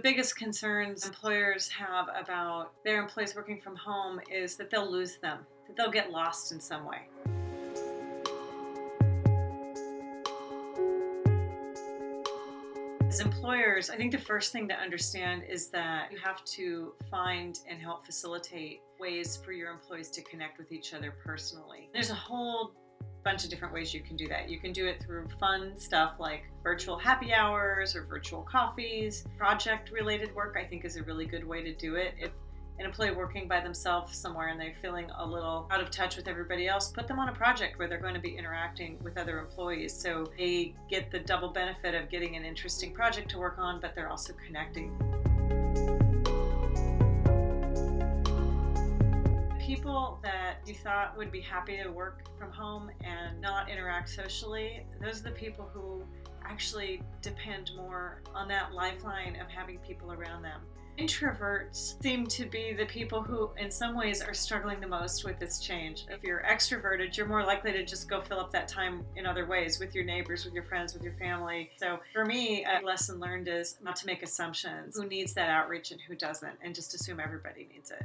The biggest concerns employers have about their employees working from home is that they'll lose them, that they'll get lost in some way. As employers, I think the first thing to understand is that you have to find and help facilitate ways for your employees to connect with each other personally. There's a whole bunch of different ways you can do that. You can do it through fun stuff like virtual happy hours or virtual coffees. Project related work I think is a really good way to do it. If an employee working by themselves somewhere and they're feeling a little out of touch with everybody else, put them on a project where they're going to be interacting with other employees. So they get the double benefit of getting an interesting project to work on, but they're also connecting. People that you thought would be happy to work from home and not interact socially, those are the people who actually depend more on that lifeline of having people around them. Introverts seem to be the people who, in some ways, are struggling the most with this change. If you're extroverted, you're more likely to just go fill up that time in other ways with your neighbors, with your friends, with your family. So, for me, a lesson learned is not to make assumptions who needs that outreach and who doesn't, and just assume everybody needs it.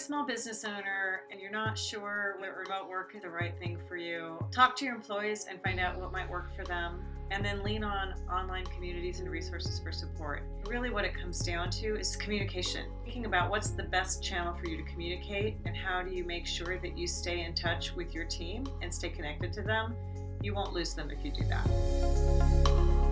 Small business owner and you're not sure whether remote work is the right thing for you, talk to your employees and find out what might work for them. And then lean on online communities and resources for support. Really, what it comes down to is communication. Thinking about what's the best channel for you to communicate and how do you make sure that you stay in touch with your team and stay connected to them. You won't lose them if you do that.